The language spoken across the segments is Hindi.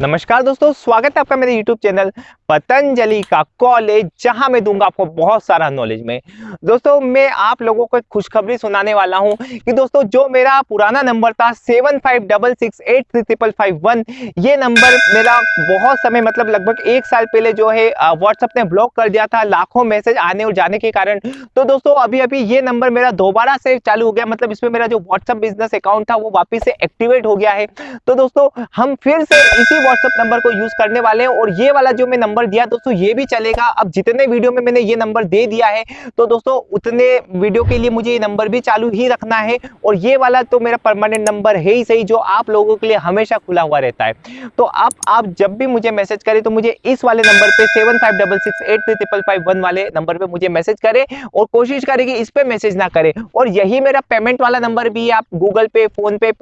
नमस्कार दोस्तों, स्वागत है आपका मेरे YouTube चैनल पतंजलि का कॉलेज जहाँ मैं दूँगा आपको बहुत सारा नॉलेज में। दोस्तों, मैं आप लोगों को एक खुशखबरी सुनाने वाला हूँ कि दोस्तों, जो मेरा पुराना नंबर था seven five double six eight three triple five one ये नंबर मेरा बहुत समय मतलब लगभग एक साल पहले जो है व्हाट्सएप ने ब्लॉक कर दिया था, लाखों मैसेज आने और जाने के कारण। तो दोस्तों अभी अभी ये नंबर मेरा दोबारा से चालू हो गया मतलब इसमें मेरा जो व्हाट्सएप बिज़नेस अकाउंट था, वो वापिस से एक्टिवेट हो गया है। तो दोस्तों, हम फिर से इसी व्हाट्सएप नंबर को यूज़ करने वाले हैं। और ये वाला जो मैं नंबर दिया, दोस्तों, ये भी चलेगा। अब जितने वीडियो में मैंने ये नंबर दे दिया है तो दोस्तों, उतने वीडियो के लिए मुझे ये नंबर भी चालू ही रखना है। और ये वाला तो मेरा परमानेंट नंबर है ही सही, जो आप लोगों के लिए हमेशा खुला हुआ रहता है। तो आप आप जब भी मुझे मैसेज करें तो मुझे इस वाले नंबर पे सेवन वाले नंबर पे मुझे मैसेज करें। और कोशिश करें कि इस पर मैसेज ना करें। और यही मेरा पेमेंट वाला नंबर भी आप गूगल पे फ़ोन पे,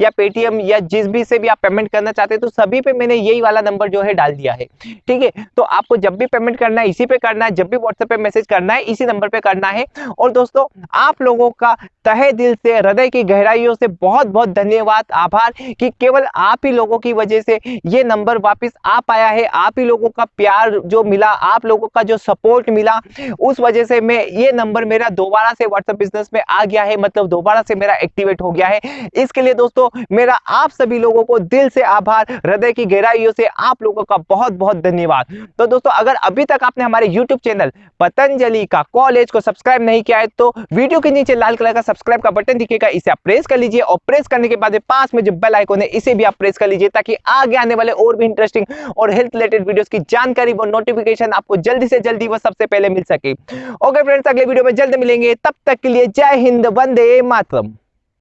या पेटीएम या जिस भी से भी आप पेमेंट करना चाहते हैं तो सभी पे मैंने यही वाला नंबर जो है डाल दिया है। ठीक है? तो आपको जब भी पेमेंट करना है, इसी पे करना है, जब भी व्हाट्सएप पे मैसेज करना है, इसी नंबर पे करना है। और दोस्तों, आप लोगों का तहे दिल से, हृदय की गहराइयों से बहुत बहुत धन्यवाद, आभार कि केवल आप ही लोगों की वजह से ये नंबर वापस आ पाया है। आप ही लोगों का प्यार जो मिला, आप लोगों का जो सपोर्ट मिला, उस वजह से मैं ये नंबर मेरा दोबारा से व्हाट्सएप बिज़नेस में आ गया है मतलब दोबारा से मेरा एक्टिवेट हो गया है। इसके लिए दोस्तों, मेरा आप सभी लोगों को दिल से आभार, हृदय की गहराइयों से आप लोगों का बहुत बहुत धन्यवाद। तो दोस्तों, अगर अभी तक आपने हमारे यूट्यूब चैनल पतंजलि का कॉलेज को सब्सक्राइब नहीं किया है तो वीडियो के नीचे लाल कलर का सब्सक्राइब का बटन दिखेगा, इसे आप प्रेस कर लीजिए और प्रेस करने के बाद पास में जो बेल आइकन है, इसे भी आप प्रेस कर लीजिए ताकि आगे आने वाले और भी इंटरेस्टिंग और हेल्थ रिलेटेड वीडियोस की जानकारी व नोटिफिकेशन आपको जल्दी से जल्दी वो सबसे पहले मिल सके। ओके फ्रेंड्स अगले वीडियो में जल्द मिलेंगे। तब तक के लिए जय हिंद, वंदे मातरम।